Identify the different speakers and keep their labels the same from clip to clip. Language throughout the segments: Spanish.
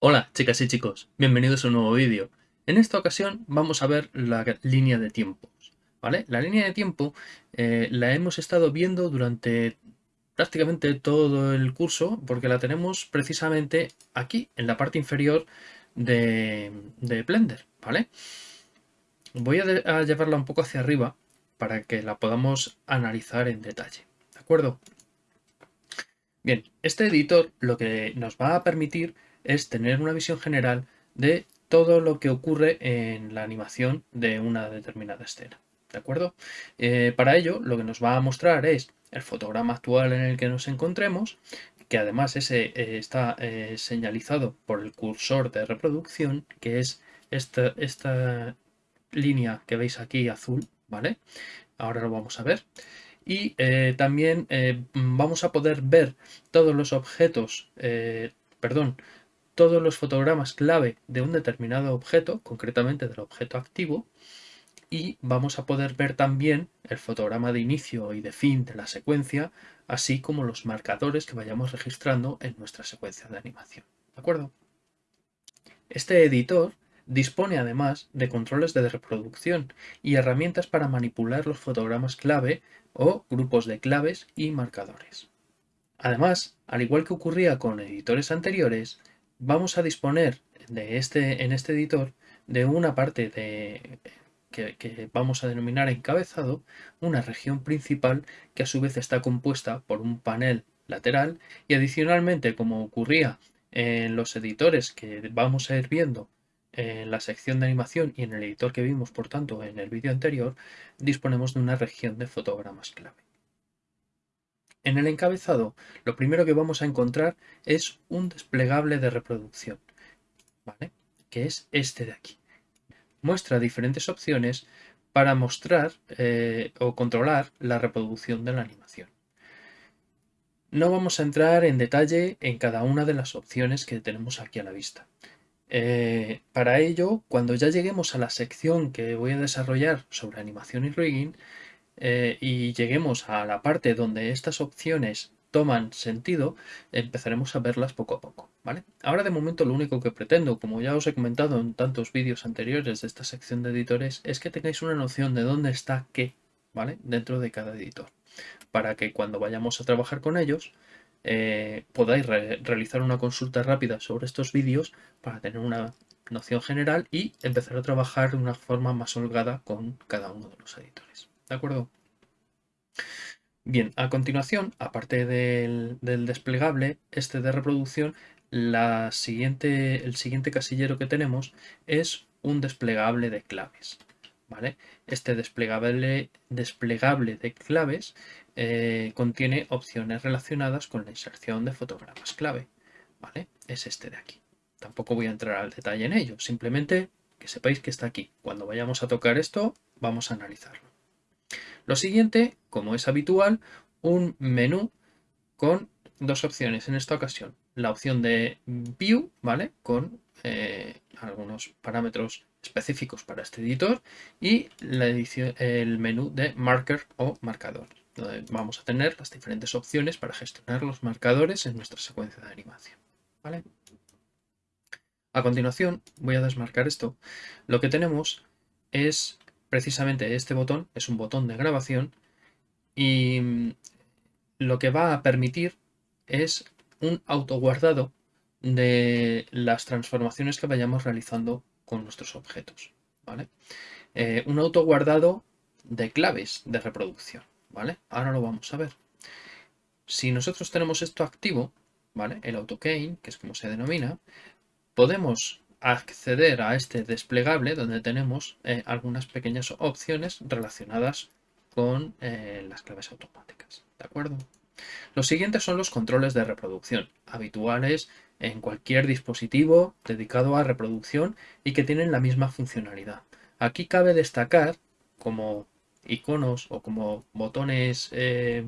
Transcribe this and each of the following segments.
Speaker 1: Hola chicas y chicos, bienvenidos a un nuevo vídeo. En esta ocasión vamos a ver la línea de tiempos. ¿vale? La línea de tiempo eh, la hemos estado viendo durante prácticamente todo el curso porque la tenemos precisamente aquí, en la parte inferior de, Blender. ¿vale? Voy a, llevarla un poco hacia arriba para que la podamos analizar en detalle. ¿De acuerdo? Bien, este editor lo que nos va a permitir es tener una visión general de todo lo que ocurre en la animación de una determinada escena. ¿De acuerdo? Eh, para ello, lo que nos va a mostrar es el fotograma actual en el que nos encontremos, que además ese eh, está eh, señalizado por el cursor de reproducción, que es esta, esta línea que veis aquí azul, ¿vale? Ahora lo vamos a ver. Y también vamos a poder ver todos los objetos, perdón, todos los fotogramas clave de un determinado objeto, concretamente del objeto activo, y vamos a poder ver también el fotograma de inicio y de fin de la secuencia, así como los marcadores que vayamos registrando en nuestra secuencia de animación. ¿De acuerdo? Este editor dispone además de controles de reproducción y herramientas para manipular los fotogramas clave o grupos de claves y marcadores. Además, al igual que ocurría con editores anteriores, vamos a disponer de este, en este editor de una parte de que, vamos a denominar encabezado, una región principal que a su vez está compuesta por un panel lateral y adicionalmente, como ocurría en los editores que vamos a ir viendo en la sección de animación y en el editor que vimos, por tanto, en el vídeo anterior, disponemos de una región de fotogramas clave. En el encabezado, lo primero que vamos a encontrar es un desplegable de reproducción, que es este de aquí muestra diferentes opciones para mostrar eh, o controlar la reproducción de la animación. No vamos a entrar en detalle en cada una de las opciones que tenemos aquí a la vista. Eh, para ello, cuando ya lleguemos a la sección que voy a desarrollar sobre animación y rigging eh, y lleguemos a la parte donde estas opciones toman sentido, empezaremos a verlas poco a poco. ¿vale? Ahora de momento lo único que pretendo, como ya os he comentado en tantos vídeos anteriores de esta sección de editores, es que tengáis una noción de dónde está qué ¿vale? dentro de cada editor. Para que cuando vayamos a trabajar con ellos, eh, podáis realizar una consulta rápida sobre estos vídeos para tener una noción general y empezar a trabajar de una forma más holgada con cada uno de los editores. ¿De acuerdo? Bien, a continuación, aparte del, desplegable, este de reproducción, la siguiente, el siguiente casillero que tenemos es un desplegable de claves. ¿Vale? Este desplegable, desplegable de claves eh, contiene opciones relacionadas con la inserción de fotogramas clave. ¿vale? Es este de aquí. Tampoco voy a entrar al detalle en ello, simplemente que sepáis que está aquí. Cuando vayamos a tocar esto, vamos a analizarlo. Lo siguiente, como es habitual, un menú con dos opciones en esta ocasión. La opción de View, ¿vale? Con eh, algunos parámetros específicos para este editor y el menú de Marker o Marcador, donde vamos a tener las diferentes opciones para gestionar los marcadores en nuestra secuencia de animación. ¿vale? A continuación, voy a desmarcar esto. Lo que tenemos es precisamente este botón es un botón de grabación y mm, lo que va a permitir es un autoguardado de las transformaciones que vayamos realizando con nuestros objetos. ¿vale? Eh, un autoguardado de claves de reproducción. ¿vale? Ahora lo vamos a ver. Si nosotros tenemos esto activo, ¿vale? el AutoKey, que es como se denomina, podemos acceder a este desplegable donde tenemos eh, algunas pequeñas opciones relacionadas con eh, las claves automáticas. ¿De acuerdo? Los siguientes son los controles de reproducción, habituales en cualquier dispositivo dedicado a reproducción y que tienen la misma funcionalidad. Aquí cabe destacar como iconos o como botones eh,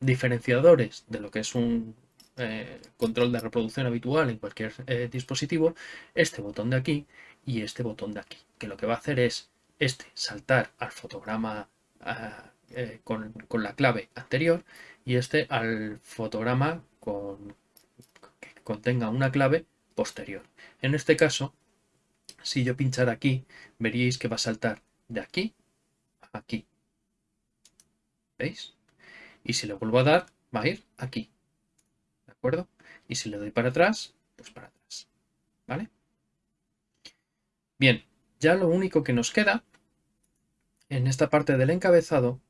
Speaker 1: diferenciadores de lo que es un eh, control de reproducción habitual en cualquier eh, dispositivo, este botón de aquí y este botón de aquí, que lo que va a hacer es este saltar al fotograma eh, con, la clave anterior y este al fotograma con, que contenga una clave posterior. En este caso, si yo pinchara aquí, veríais que va a saltar de aquí a aquí. ¿Veis? Y si le vuelvo a dar, va a ir aquí. ¿De acuerdo? Y si le doy para atrás, pues para atrás. ¿Vale? Bien, ya lo único que nos queda en esta parte del encabezado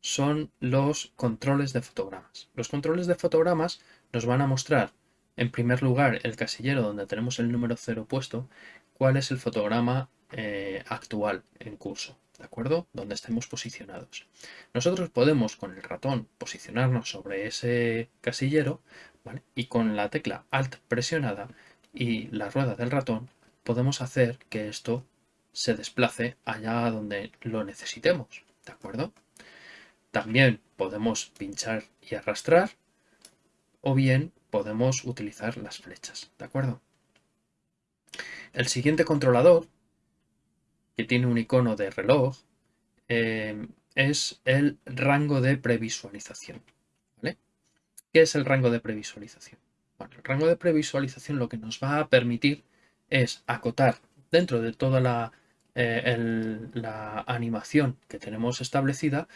Speaker 1: son los controles de fotogramas. Los controles de fotogramas nos van a mostrar, en primer lugar, el casillero donde tenemos el número 0 puesto, cuál es el fotograma eh, actual en curso, ¿de acuerdo? Donde estemos posicionados. Nosotros podemos con el ratón posicionarnos sobre ese casillero y con la tecla Alt presionada y la rueda del ratón podemos hacer que esto se desplace allá donde lo necesitemos, ¿de acuerdo? También podemos pinchar y arrastrar o bien podemos utilizar las flechas, ¿de acuerdo? El siguiente controlador, que tiene un icono de reloj, eh, es el rango de previsualización. ¿vale? ¿Qué es el rango de previsualización? Bueno, el rango de previsualización lo que nos va a permitir es acotar dentro de toda la, eh, la animación que tenemos establecida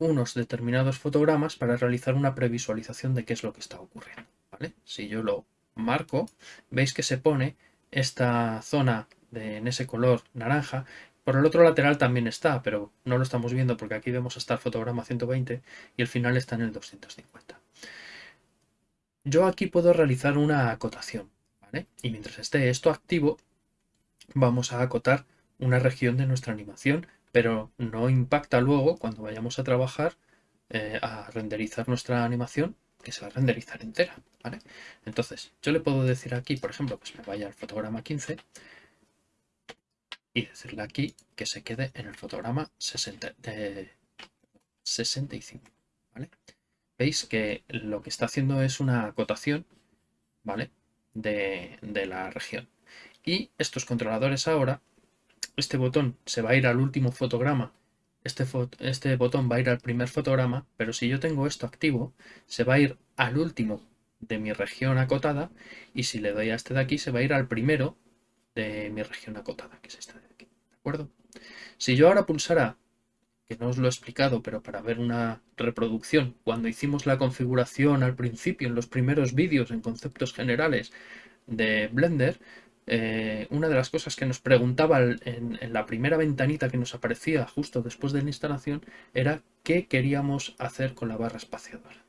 Speaker 1: unos determinados fotogramas para realizar una previsualización de qué es lo que está ocurriendo. ¿vale? Si yo lo marco, veis que se pone esta zona en ese color naranja. Por el otro lateral también está, pero no lo estamos viendo porque aquí vemos hasta el fotograma 120 y el final está en el 250. Yo aquí puedo realizar una acotación. Y mientras esté esto activo, vamos a acotar una región de nuestra animación pero no impacta luego cuando vayamos a trabajar eh, a renderizar nuestra animación que se va a renderizar entera, ¿vale? Entonces, yo le puedo decir aquí, por ejemplo, pues me vaya al fotograma 15 y decirle aquí que se quede en el fotograma 60, 65, ¿vale? Veis que lo que está haciendo es una acotación, ¿vale? De, de la región. Y estos controladores ahora este botón se va a ir al último fotograma, este, este botón va a ir al primer fotograma, pero si yo tengo esto activo, se va a ir al último de mi región acotada y si le doy a este de aquí, se va a ir al primero de mi región acotada, que es este de aquí. ¿De acuerdo? Si yo ahora pulsara, que no os lo he explicado, pero para ver una reproducción, cuando hicimos la configuración al principio, en los primeros vídeos, en conceptos generales de Blender, eh, una de las cosas que nos preguntaba en, la primera ventanita que nos aparecía justo después de la instalación era qué queríamos hacer con la barra espaciadora.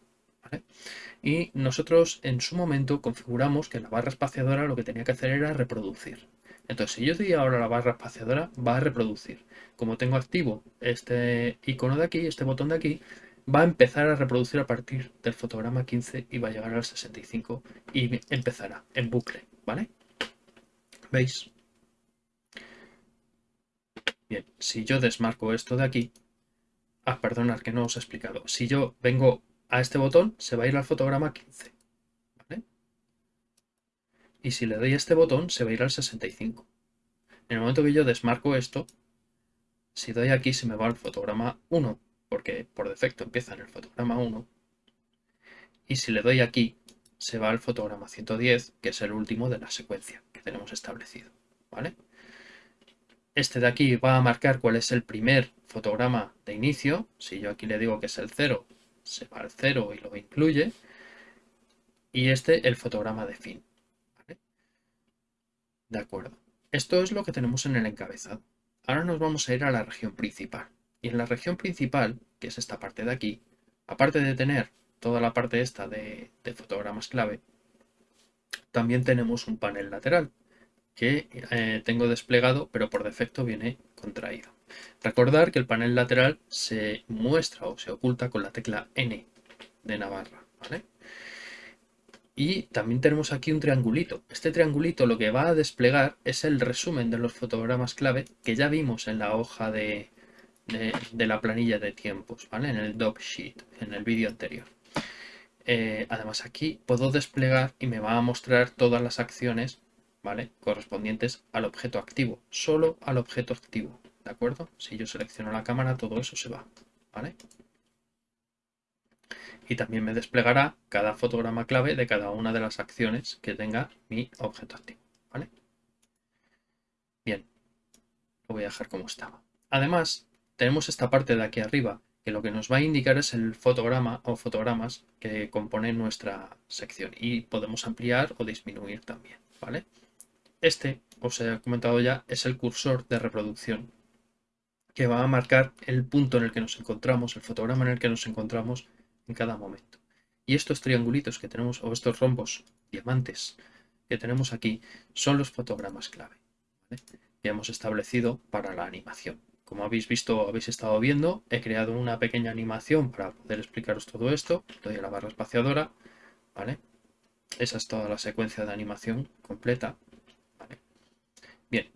Speaker 1: Y nosotros en su momento configuramos que la barra espaciadora lo que tenía que hacer era reproducir. Entonces, si yo doy ahora la barra espaciadora, va a reproducir. Como tengo activo este icono de aquí, este botón de aquí, va a empezar a reproducir a partir del fotograma 15 y va a llegar al 65 y empezará en bucle, ¿vale? ¿Veis? Bien, si yo desmarco esto de aquí, ah, perdonad que no os he explicado, si yo vengo a este botón, se va a ir al fotograma 15, ¿vale? Y si le doy a este botón, se va a ir al 65. En el momento que yo desmarco esto, si doy aquí, se me va al fotograma 1, porque por defecto empieza en el fotograma 1. Y si le doy aquí, se va al fotograma 110, que es el último de la secuencia tenemos establecido. ¿vale? Este de aquí va a marcar cuál es el primer fotograma de inicio. Si yo aquí le digo que es el 0, se va al 0 y lo incluye. Y este el fotograma de fin. De acuerdo. Esto es lo que tenemos en el encabezado. Ahora nos vamos a ir a la región principal. Y en la región principal, que es esta parte de aquí, aparte de tener toda la parte esta de, fotogramas clave, también tenemos un panel lateral que eh, tengo desplegado, pero por defecto viene contraído. Recordar que el panel lateral se muestra o se oculta con la tecla N de Navarra. Y también tenemos aquí un triangulito. Este triangulito lo que va a desplegar es el resumen de los fotogramas clave que ya vimos en la hoja de, de, la planilla de tiempos, ¿vale? En el doc sheet, en el vídeo anterior. Eh, además aquí puedo desplegar y me va a mostrar todas las acciones ¿vale? correspondientes al objeto activo, solo al objeto activo, ¿de acuerdo? Si yo selecciono la cámara, todo eso se va. ¿vale? Y también me desplegará cada fotograma clave de cada una de las acciones que tenga mi objeto activo, ¿vale? Bien, lo voy a dejar como estaba. Además, tenemos esta parte de aquí arriba que lo que nos va a indicar es el fotograma o fotogramas que compone nuestra sección y podemos ampliar o disminuir también, ¿vale? Este, os he comentado ya, es el cursor de reproducción que va a marcar el punto en el que nos encontramos, el fotograma en el que nos encontramos en cada momento. Y estos triangulitos que tenemos, o estos rombos, diamantes, que tenemos aquí, son los fotogramas clave que hemos establecido para la animación. Como habéis visto, habéis estado viendo, he creado una pequeña animación para poder explicaros todo esto. Doy a la barra espaciadora, ¿vale? Esa es toda la secuencia de animación completa, Bien,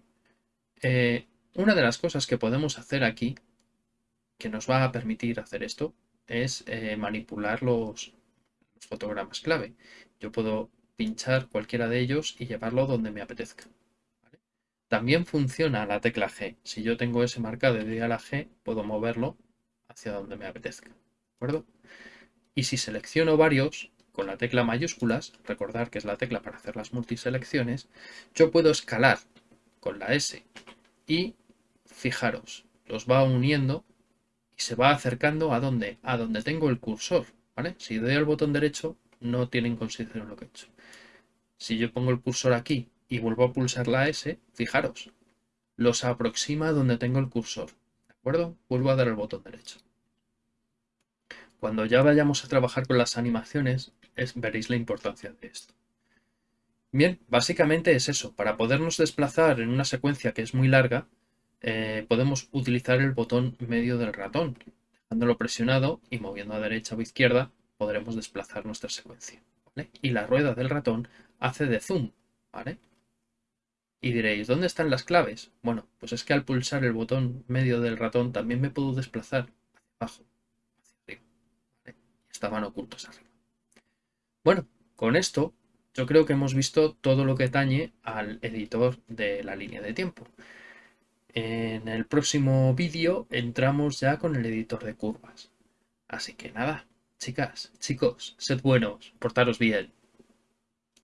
Speaker 1: eh, una de las cosas que podemos hacer aquí, que nos va a permitir hacer esto, es eh, manipular los fotogramas clave. Yo puedo pinchar cualquiera de ellos y llevarlo donde me apetezca. También funciona la tecla G. Si yo tengo ese marcado y doy a la G, puedo moverlo hacia donde me apetezca. ¿De acuerdo? Y si selecciono varios, con la tecla mayúsculas, recordar que es la tecla para hacer las multiselecciones, yo puedo escalar con la S y fijaros, los va uniendo y se va acercando a donde, a donde tengo el cursor. ¿vale? Si doy al botón derecho, no tiene en consideración lo que he hecho. Si yo pongo el cursor aquí y vuelvo a pulsar la S, fijaros, los aproxima donde tengo el cursor. ¿De acuerdo? Vuelvo a dar el botón derecho. Cuando ya vayamos a trabajar con las animaciones, veréis la importancia de esto. Bien, básicamente es eso. Para podernos desplazar en una secuencia que es muy larga, eh, podemos utilizar el botón medio del ratón. Dejándolo presionado y moviendo a derecha o izquierda, podremos desplazar nuestra secuencia. Y la rueda del ratón hace de zoom. ¿vale? Y diréis, ¿dónde están las claves? Bueno, pues es que al pulsar el botón medio del ratón también me puedo desplazar hacia abajo, hacia arriba. Estaban ocultos arriba. Bueno, con esto yo creo que hemos visto todo lo que tañe al editor de la línea de tiempo. En el próximo vídeo entramos ya con el editor de curvas. Así que nada, chicas, chicos, sed buenos, portaros bien.